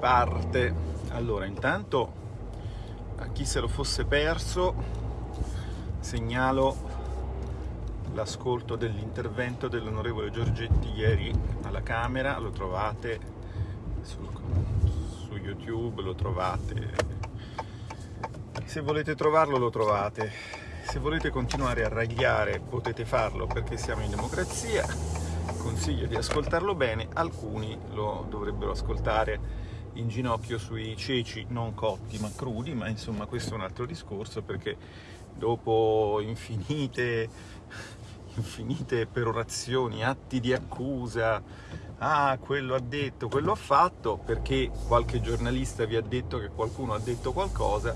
parte. Allora, intanto a chi se lo fosse perso segnalo l'ascolto dell'intervento dell'onorevole Giorgetti ieri alla Camera, lo trovate sul, su YouTube, lo trovate. Se volete trovarlo lo trovate, se volete continuare a ragliare potete farlo perché siamo in democrazia, consiglio di ascoltarlo bene, alcuni lo dovrebbero ascoltare in ginocchio sui ceci non cotti ma crudi, ma insomma questo è un altro discorso perché dopo infinite, infinite perorazioni, atti di accusa, ah quello ha detto, quello ha fatto, perché qualche giornalista vi ha detto che qualcuno ha detto qualcosa,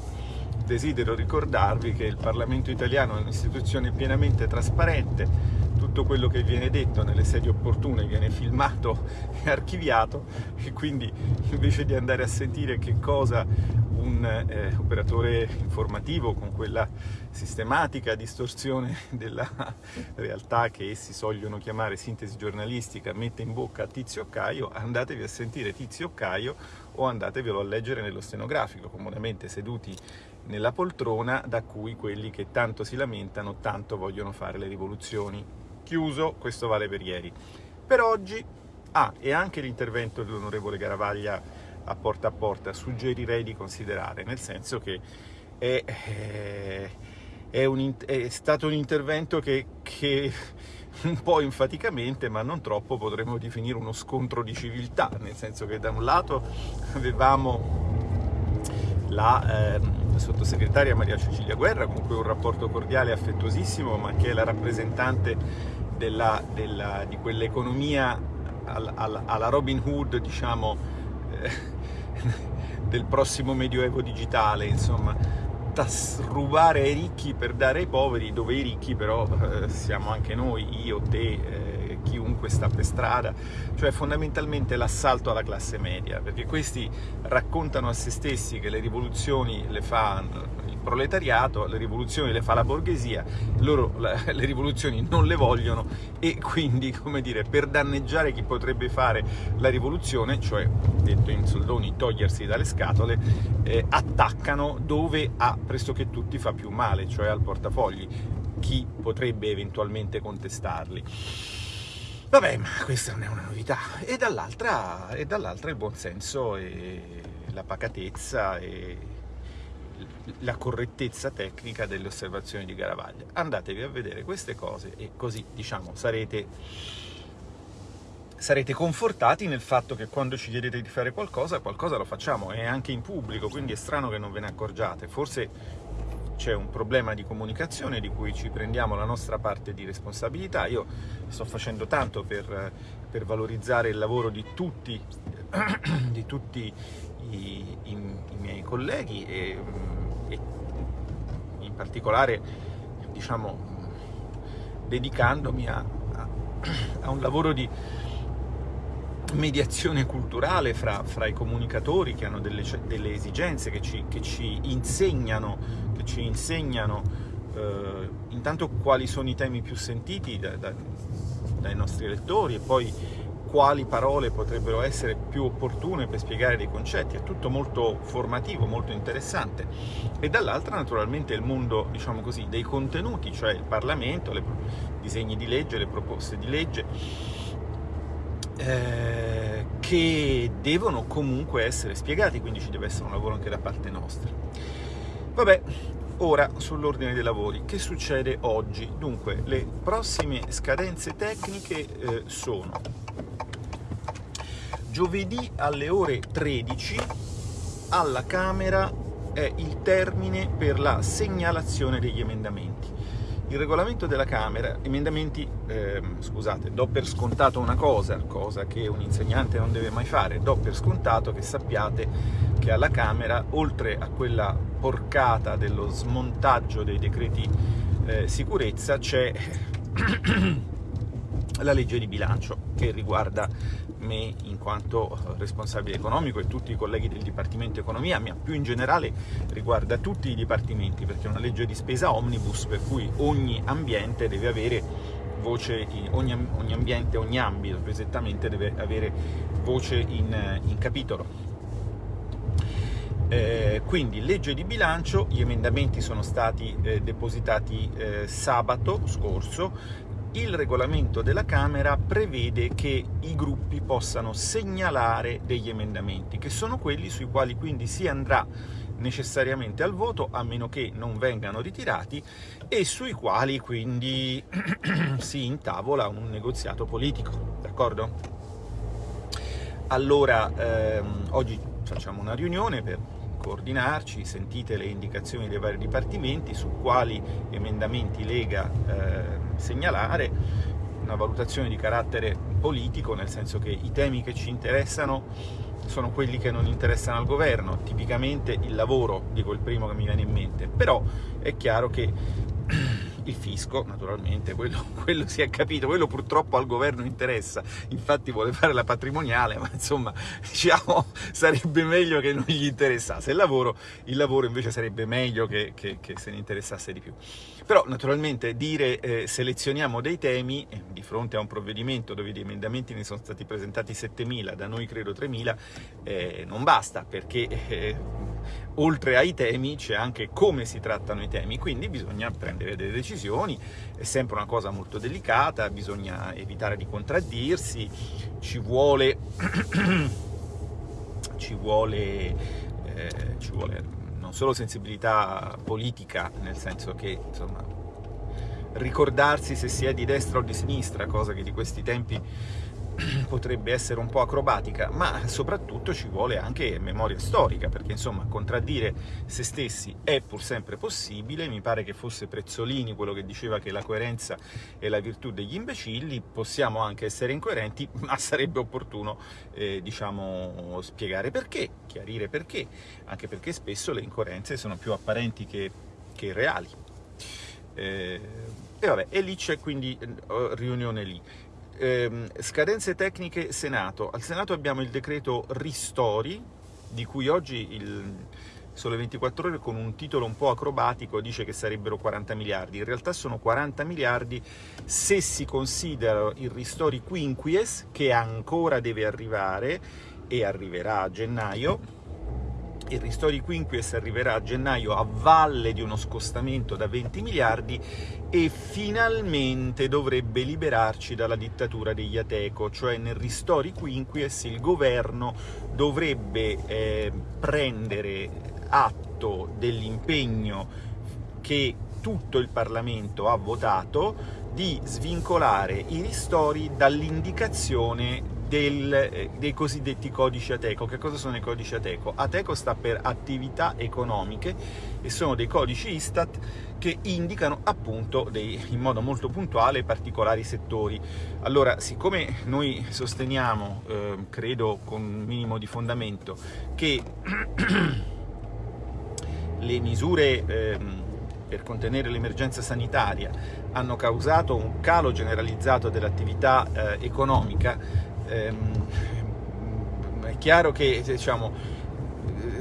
desidero ricordarvi che il Parlamento italiano è un'istituzione pienamente trasparente, tutto quello che viene detto nelle sedi opportune viene filmato e archiviato e quindi invece di andare a sentire che cosa un eh, operatore informativo con quella sistematica distorsione della realtà che essi sogliono chiamare sintesi giornalistica mette in bocca a Tizio Caio, andatevi a sentire Tizio Caio o andatevelo a leggere nello stenografico, comunemente seduti nella poltrona da cui quelli che tanto si lamentano tanto vogliono fare le rivoluzioni. Chiuso, questo vale per ieri. Per oggi, ah, e anche l'intervento dell'onorevole Garavaglia a porta a porta suggerirei di considerare, nel senso che è, eh, è, un, è stato un intervento che, che, un po' enfaticamente, ma non troppo, potremmo definire uno scontro di civiltà, nel senso che da un lato avevamo la eh, sottosegretaria Maria Cecilia Guerra, con cui un rapporto cordiale e affettuosissimo, ma che è la rappresentante della, della, di quell'economia alla, alla Robin Hood, diciamo, eh, del prossimo medioevo digitale, insomma, rubare ai ricchi per dare ai poveri, dove i ricchi però eh, siamo anche noi, io, te, eh, chiunque sta per strada, cioè fondamentalmente l'assalto alla classe media, perché questi raccontano a se stessi che le rivoluzioni le fa proletariato, le rivoluzioni le fa la borghesia, loro le rivoluzioni non le vogliono e quindi, come dire, per danneggiare chi potrebbe fare la rivoluzione, cioè, detto in soldoni, togliersi dalle scatole, eh, attaccano dove a pressoché tutti fa più male, cioè al portafogli, chi potrebbe eventualmente contestarli. Vabbè, ma questa non è una novità. E dall'altra dall il buonsenso e la pacatezza e la correttezza tecnica delle osservazioni di Garavaglia. Andatevi a vedere queste cose e così, diciamo, sarete, sarete confortati nel fatto che quando ci chiedete di fare qualcosa, qualcosa lo facciamo, e anche in pubblico, quindi è strano che non ve ne accorgiate. Forse c'è un problema di comunicazione di cui ci prendiamo la nostra parte di responsabilità. Io sto facendo tanto per, per valorizzare il lavoro di tutti, di tutti i, i, i miei colleghi e, e, in particolare diciamo, dedicandomi a, a, a, un lavoro di mediazione culturale fra, fra i comunicatori che hanno delle, delle esigenze, che ci, che ci, insegnano, che ci insegnano eh, intanto quali sono i temi più sentiti da, da, dai nostri lettori e poi quali parole potrebbero essere più opportune per spiegare dei concetti, è tutto molto formativo, molto interessante. E dall'altra naturalmente il mondo, diciamo così, dei contenuti, cioè il Parlamento, i disegni di legge, le proposte di legge, eh, che devono comunque essere spiegati, quindi ci deve essere un lavoro anche da parte nostra. Vabbè, ora sull'ordine dei lavori, che succede oggi? Dunque, le prossime scadenze tecniche eh, sono giovedì alle ore 13 alla Camera è il termine per la segnalazione degli emendamenti. Il regolamento della Camera, emendamenti, eh, scusate, do per scontato una cosa, cosa che un insegnante non deve mai fare, do per scontato che sappiate che alla Camera, oltre a quella porcata dello smontaggio dei decreti eh, sicurezza, c'è la legge di bilancio che riguarda me in quanto responsabile economico e tutti i colleghi del Dipartimento Economia, ma più in generale riguarda tutti i dipartimenti, perché è una legge di spesa omnibus per cui ogni ambiente deve avere voce, ogni, ogni ambiente, ogni ambito più esattamente deve avere voce in, in capitolo. Eh, quindi legge di bilancio, gli emendamenti sono stati eh, depositati eh, sabato scorso, il regolamento della Camera prevede che i gruppi possano segnalare degli emendamenti, che sono quelli sui quali quindi si andrà necessariamente al voto, a meno che non vengano ritirati, e sui quali quindi si intavola un negoziato politico, d'accordo? Allora, ehm, oggi facciamo una riunione per coordinarci, sentite le indicazioni dei vari dipartimenti su quali emendamenti Lega eh, segnalare, una valutazione di carattere politico, nel senso che i temi che ci interessano sono quelli che non interessano al governo, tipicamente il lavoro, dico il primo che mi viene in mente, però è chiaro che il fisco, naturalmente, quello, quello, si è capito, quello purtroppo al governo interessa, infatti vuole fare la patrimoniale, ma insomma, diciamo, sarebbe meglio che non gli interessasse il lavoro, il lavoro invece sarebbe meglio che, che, che se ne interessasse di più. Però, naturalmente, dire eh, selezioniamo dei temi, eh, di fronte a un provvedimento dove di emendamenti ne sono stati presentati 7.000, da noi credo 3.000, eh, non basta, perché eh, oltre ai temi c'è anche come si trattano i temi, quindi bisogna prendere delle decisioni, è sempre una cosa molto delicata, bisogna evitare di contraddirsi, ci vuole, ci vuole, eh, ci vuole non solo sensibilità politica, nel senso che insomma, ricordarsi se si è di destra o di sinistra, cosa che di questi tempi potrebbe essere un po' acrobatica, ma soprattutto ci vuole anche memoria storica, perché insomma contraddire se stessi è pur sempre possibile, mi pare che fosse Prezzolini quello che diceva che la coerenza è la virtù degli imbecilli, possiamo anche essere incoerenti, ma sarebbe opportuno eh, diciamo, spiegare perché, chiarire perché, anche perché spesso le incoerenze sono più apparenti che, che reali. Eh, e vabbè, e lì c'è quindi eh, riunione lì ehm, scadenze tecniche Senato. Al Senato abbiamo il decreto Ristori, di cui oggi il Sole 24 Ore con un titolo un po' acrobatico dice che sarebbero 40 miliardi. In realtà sono 40 miliardi se si considera il Ristori Quinquies, che ancora deve arrivare e arriverà a gennaio, il Ristori Quinquies arriverà a gennaio a valle di uno scostamento da 20 miliardi e finalmente dovrebbe liberarci dalla dittatura degli Ateco, cioè nel Ristori Quinquies il governo dovrebbe eh, prendere atto dell'impegno che tutto il Parlamento ha votato di svincolare i ristori dall'indicazione del, eh, dei cosiddetti codici Ateco. Che cosa sono i codici Ateco? Ateco sta per attività economiche e sono dei codici Istat che indicano appunto dei, in modo molto puntuale particolari settori. Allora, siccome noi sosteniamo, eh, credo con un minimo di fondamento, che le misure eh, per contenere l'emergenza sanitaria hanno causato un calo generalizzato dell'attività eh, economica, ehm, è chiaro che diciamo,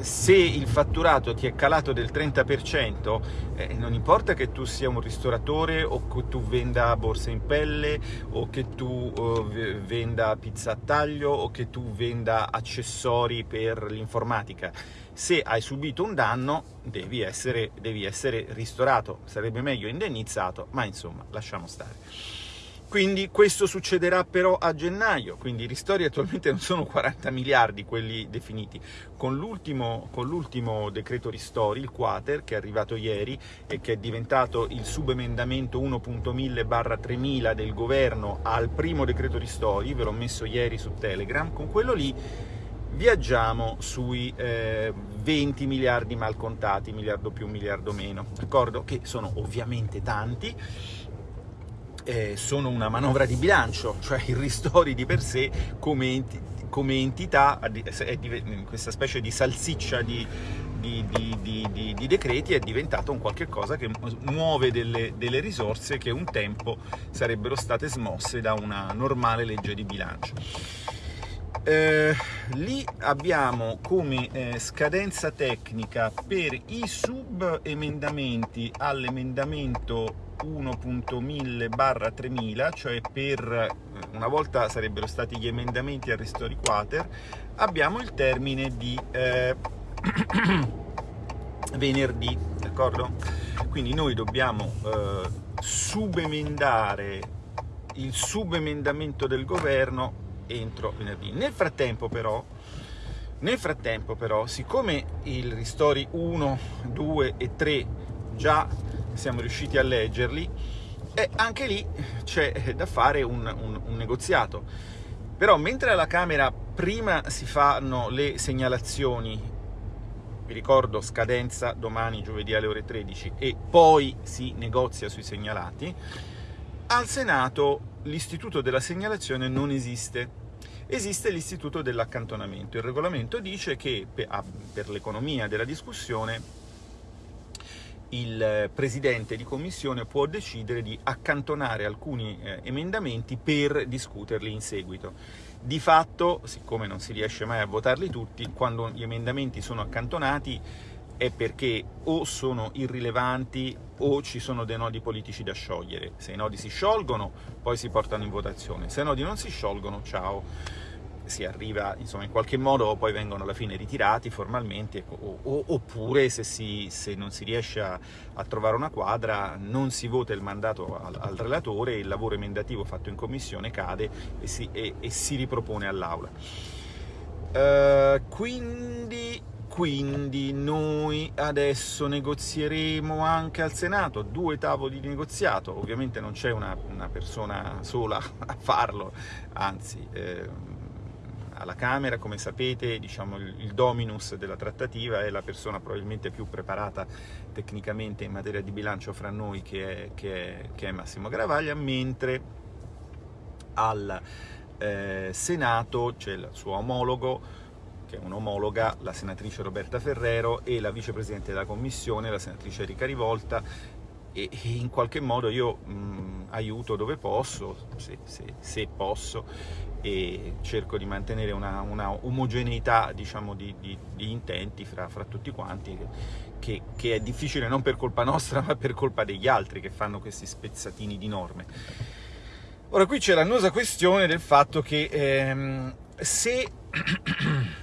se il fatturato ti è calato del 30%, eh, non importa che tu sia un ristoratore o che tu venda borse in pelle o che tu eh, venda pizza a taglio o che tu venda accessori per l'informatica. Se hai subito un danno devi essere, devi essere ristorato, sarebbe meglio indennizzato, ma insomma lasciamo stare. Quindi questo succederà però a gennaio, quindi i ristori attualmente non sono 40 miliardi quelli definiti. Con l'ultimo, decreto ristori, il Quater, che è arrivato ieri e che è diventato il subemendamento 1.1000 barra 3000 del governo al primo decreto ristori, ve l'ho messo ieri su Telegram, con quello lì viaggiamo sui eh, 20 miliardi mal contati, miliardo più, miliardo meno, d'accordo? Che sono ovviamente tanti, eh, sono una manovra di bilancio, cioè il ristori di per sé come, come entità, è questa specie di salsiccia di, di, di, di, decreti è diventato un qualche cosa che muove delle, delle, risorse che un tempo sarebbero state smosse da una normale legge di bilancio. Eh, lì abbiamo come eh, scadenza tecnica per i subemendamenti all'emendamento 1.1000 barra 3000, cioè per eh, una volta sarebbero stati gli emendamenti al Ristori Quater, abbiamo il termine di eh, venerdì, d'accordo? Quindi noi dobbiamo eh, subemendare il subemendamento del governo entro venerdì. Nel frattempo però, nel frattempo però, siccome il ristori 1, 2 e 3 già siamo riusciti a leggerli, e anche lì c'è da fare un, un, un negoziato. Però mentre alla Camera prima si fanno le segnalazioni vi ricordo scadenza domani giovedì alle ore 13 e poi si negozia sui segnalati, al Senato l'istituto della segnalazione non esiste. Esiste l'istituto dell'accantonamento. Il regolamento dice che per l'economia della discussione il presidente di commissione può decidere di accantonare alcuni eh, emendamenti per discuterli in seguito. Di fatto, siccome non si riesce mai a votarli tutti, quando gli emendamenti sono accantonati è perché o sono irrilevanti o ci sono dei nodi politici da sciogliere. Se i nodi si sciolgono, poi si portano in votazione. Se i nodi non si sciolgono, ciao si arriva, insomma, in qualche modo poi vengono alla fine ritirati formalmente, o, o, oppure se, si, se, non si riesce a, a, trovare una quadra non si vota il mandato al, al, relatore, il lavoro emendativo fatto in commissione cade e si, e, e si ripropone all'Aula. Uh, quindi, quindi noi adesso negozieremo anche al Senato, due tavoli di negoziato, ovviamente non c'è una, una, persona sola a farlo, anzi... Eh, alla Camera, come sapete diciamo, il, dominus della trattativa è la persona probabilmente più preparata tecnicamente in materia di bilancio fra noi che è, che è, che è Massimo Gravaglia, mentre al eh, Senato c'è il suo omologo, che è un'omologa, la senatrice Roberta Ferrero, e la vicepresidente della Commissione, la senatrice Erika Rivolta, e, in qualche modo io mh, aiuto dove posso, se, se, se posso, e cerco di mantenere una, una omogeneità diciamo, di, di, di, intenti fra, fra tutti quanti, che, che, è difficile non per colpa nostra ma per colpa degli altri che fanno questi spezzatini di norme. Ora qui c'è l'annosa questione del fatto che ehm, se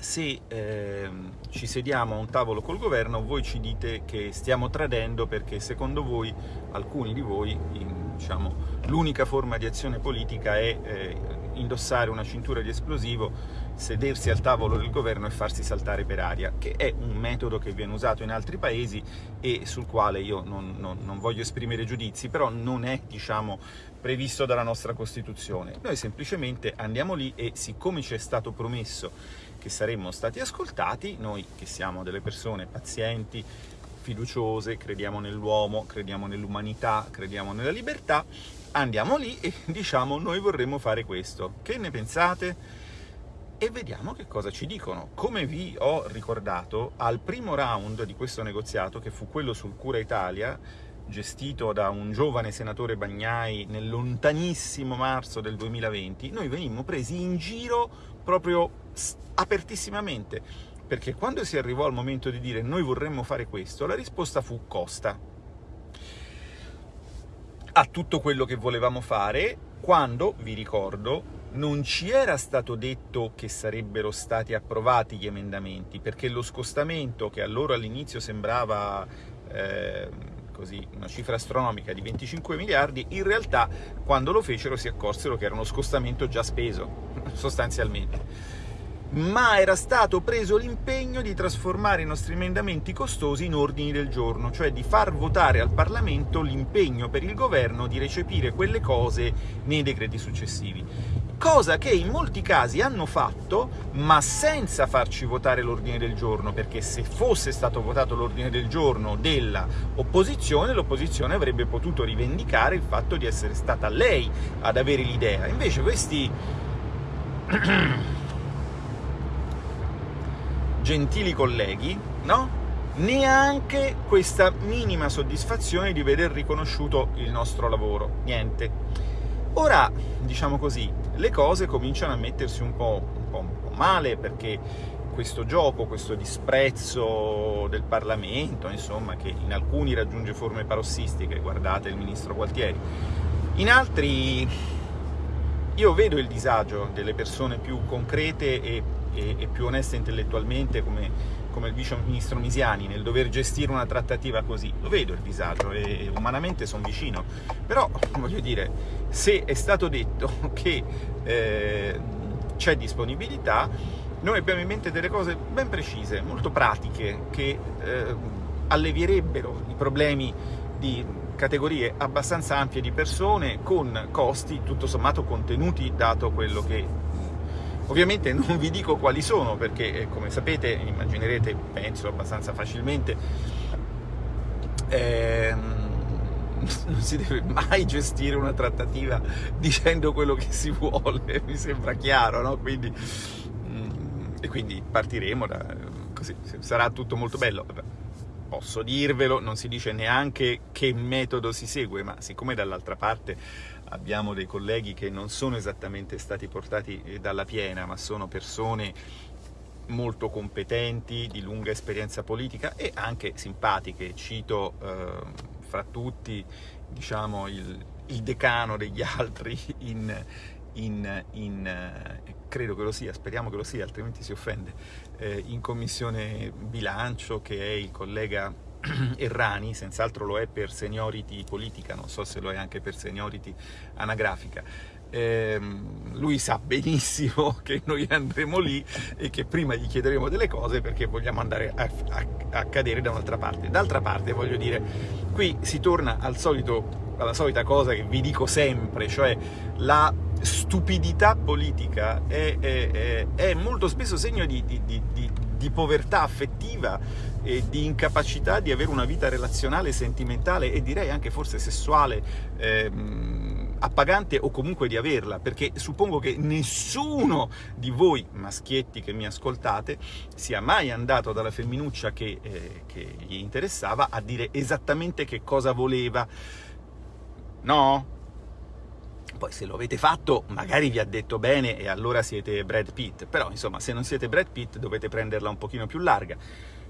se eh, ci sediamo a un tavolo col governo voi ci dite che stiamo tradendo perché secondo voi, alcuni di voi, diciamo, l'unica forma di azione politica è eh, indossare una cintura di esplosivo, sedersi al tavolo del governo e farsi saltare per aria, che è un metodo che viene usato in altri paesi e sul quale io non, non, non voglio esprimere giudizi, però non è diciamo, previsto dalla nostra Costituzione. Noi semplicemente andiamo lì e siccome ci è stato promesso che saremmo stati ascoltati, noi che siamo delle persone pazienti, fiduciose, crediamo nell'uomo, crediamo nell'umanità, crediamo nella libertà, andiamo lì e diciamo noi vorremmo fare questo. Che ne pensate? E vediamo che cosa ci dicono. Come vi ho ricordato, al primo round di questo negoziato, che fu quello sul Cura Italia, gestito da un giovane senatore Bagnai nel lontanissimo marzo del 2020, noi venimmo presi in giro proprio apertissimamente, perché quando si arrivò al momento di dire noi vorremmo fare questo, la risposta fu costa. A tutto quello che volevamo fare, quando, vi ricordo, non ci era stato detto che sarebbero stati approvati gli emendamenti, perché lo scostamento, che allora all'inizio sembrava eh, così, una cifra astronomica di 25 miliardi, in realtà quando lo fecero si accorsero che era uno scostamento già speso, sostanzialmente ma era stato preso l'impegno di trasformare i nostri emendamenti costosi in ordini del giorno, cioè di far votare al Parlamento l'impegno per il governo di recepire quelle cose nei decreti successivi. Cosa che in molti casi hanno fatto, ma senza farci votare l'ordine del giorno, perché se fosse stato votato l'ordine del giorno dell'opposizione, l'opposizione avrebbe potuto rivendicare il fatto di essere stata lei ad avere l'idea. Invece questi gentili colleghi, no? neanche questa minima soddisfazione di veder riconosciuto il nostro lavoro, niente. Ora, diciamo così, le cose cominciano a mettersi un po', un po', un po male, perché questo gioco, questo disprezzo del Parlamento, insomma, che in alcuni raggiunge forme parossistiche, guardate il ministro Gualtieri, in altri io vedo il disagio delle persone più concrete e e, e più onesta intellettualmente come, come, il vice ministro Misiani nel dover gestire una trattativa così. Lo vedo il disagio e umanamente sono vicino. Però, voglio dire, se è stato detto che eh, c'è disponibilità, noi abbiamo in mente delle cose ben precise, molto pratiche, che eh, allevierebbero i problemi di categorie abbastanza ampie di persone con costi tutto sommato contenuti dato quello che ovviamente non vi dico quali sono perché eh, come sapete immaginerete penso abbastanza facilmente ehm, non si deve mai gestire una trattativa dicendo quello che si vuole mi sembra chiaro no? quindi, mm, e quindi partiremo da così sarà tutto molto bello posso dirvelo, non si dice neanche che metodo si segue, ma siccome dall'altra parte abbiamo dei colleghi che non sono esattamente stati portati eh, dalla piena, ma sono persone molto competenti, di lunga esperienza politica e anche simpatiche. Cito eh, fra tutti diciamo, il, il, decano degli altri in, in, in, eh, credo che lo sia, speriamo che lo sia, altrimenti si offende, eh, in commissione bilancio che è il collega Errani, senz'altro lo è per seniority politica, non so se lo è anche per seniority anagrafica. Eh, lui sa benissimo che noi andremo lì e che prima gli chiederemo delle cose perché vogliamo andare a, a, a cadere da un'altra parte. D'altra parte, voglio dire, qui si torna al solito, alla solita cosa che vi dico sempre, cioè la stupidità politica è, è, è molto spesso segno di, di, di, di, povertà affettiva e di incapacità di avere una vita relazionale, sentimentale e direi anche forse sessuale ehm, appagante o comunque di averla, perché suppongo che nessuno di voi maschietti che mi ascoltate sia mai andato dalla femminuccia che, eh, che gli interessava a dire esattamente che cosa voleva. No? Poi se lo avete fatto magari vi ha detto bene e allora siete Brad Pitt, però insomma se non siete Brad Pitt dovete prenderla un pochino più larga.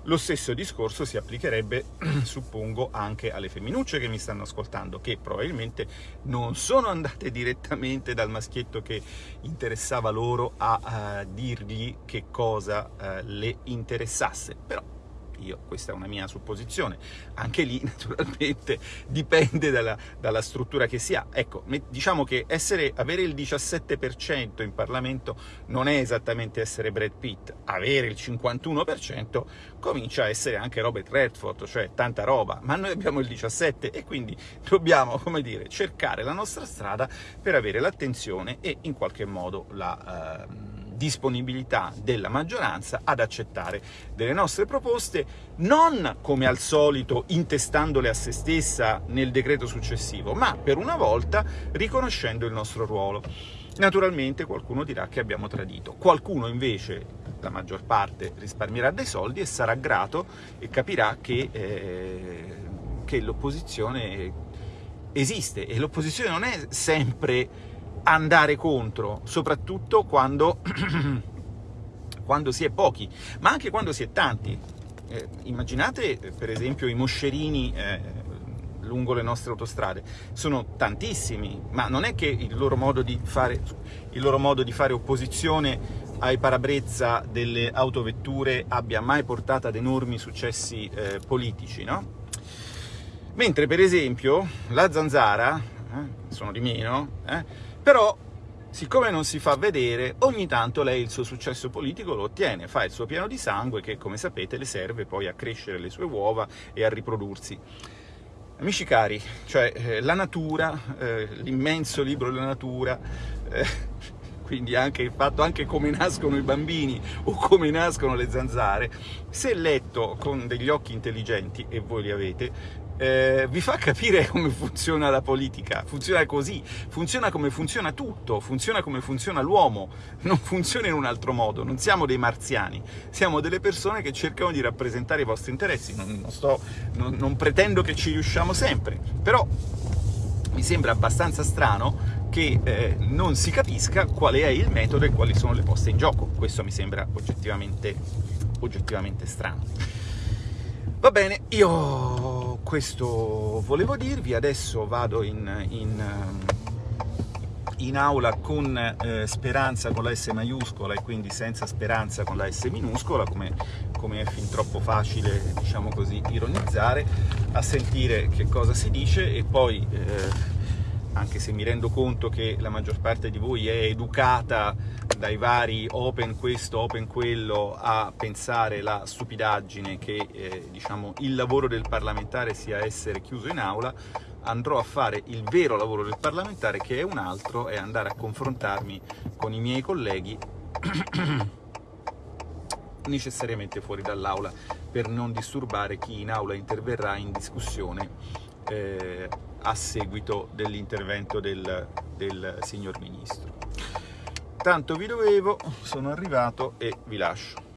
Lo stesso discorso si applicherebbe, suppongo, anche alle femminucce che mi stanno ascoltando, che probabilmente non sono andate direttamente dal maschietto che interessava loro a uh, dirgli che cosa uh, le interessasse, però io, questa è una mia supposizione, anche lì naturalmente dipende dalla, dalla struttura che si ha. Ecco, diciamo che essere, avere il 17% in Parlamento non è esattamente essere Brad Pitt, avere il 51% comincia a essere anche Robert Redford, cioè tanta roba, ma noi abbiamo il 17% e quindi dobbiamo, come dire, cercare la nostra strada per avere l'attenzione e in qualche modo la... Uh, disponibilità della maggioranza ad accettare delle nostre proposte, non come al solito intestandole a se stessa nel decreto successivo, ma per una volta riconoscendo il nostro ruolo. Naturalmente qualcuno dirà che abbiamo tradito, qualcuno invece, la maggior parte, risparmierà dei soldi e sarà grato e capirà che, eh, che l'opposizione esiste e l'opposizione non è sempre andare contro, soprattutto quando, quando si è pochi, ma anche quando si è tanti. Eh, immaginate per esempio i moscerini eh, lungo le nostre autostrade, sono tantissimi, ma non è che il loro modo di fare, loro modo di fare opposizione ai parabrezza delle autovetture abbia mai portato ad enormi successi eh, politici, no? Mentre per esempio la zanzara, eh, sono di meno, eh, però, siccome non si fa vedere, ogni tanto lei il suo successo politico lo ottiene, fa il suo piano di sangue che, come sapete, le serve poi a crescere le sue uova e a riprodursi. Amici cari, cioè eh, la natura, eh, l'immenso libro della natura, eh, quindi anche il fatto anche come nascono i bambini o come nascono le zanzare, se letto con degli occhi intelligenti, e voi li avete, eh, vi fa capire come funziona la politica, funziona così, funziona come funziona tutto, funziona come funziona l'uomo, non funziona in un altro modo, non siamo dei marziani, siamo delle persone che cercano di rappresentare i vostri interessi, non, non, sto, non, non pretendo che ci riusciamo sempre, però mi sembra abbastanza strano che eh, non si capisca qual è il metodo e quali sono le poste in gioco, questo mi sembra oggettivamente, oggettivamente strano. Va bene, io questo volevo dirvi, adesso vado in, in, in aula con eh, speranza con la S maiuscola e quindi senza speranza con la S minuscola, come, come è fin troppo facile, diciamo così, ironizzare, a sentire che cosa si dice e poi, eh, anche se mi rendo conto che la maggior parte di voi è educata dai vari open questo, open quello, a pensare la stupidaggine che eh, diciamo, il lavoro del parlamentare sia essere chiuso in aula, andrò a fare il vero lavoro del parlamentare che è un altro, è andare a confrontarmi con i miei colleghi necessariamente fuori dall'aula per non disturbare chi in aula interverrà in discussione eh, a seguito dell'intervento del, del signor Ministro. Tanto vi dovevo, sono arrivato e vi lascio.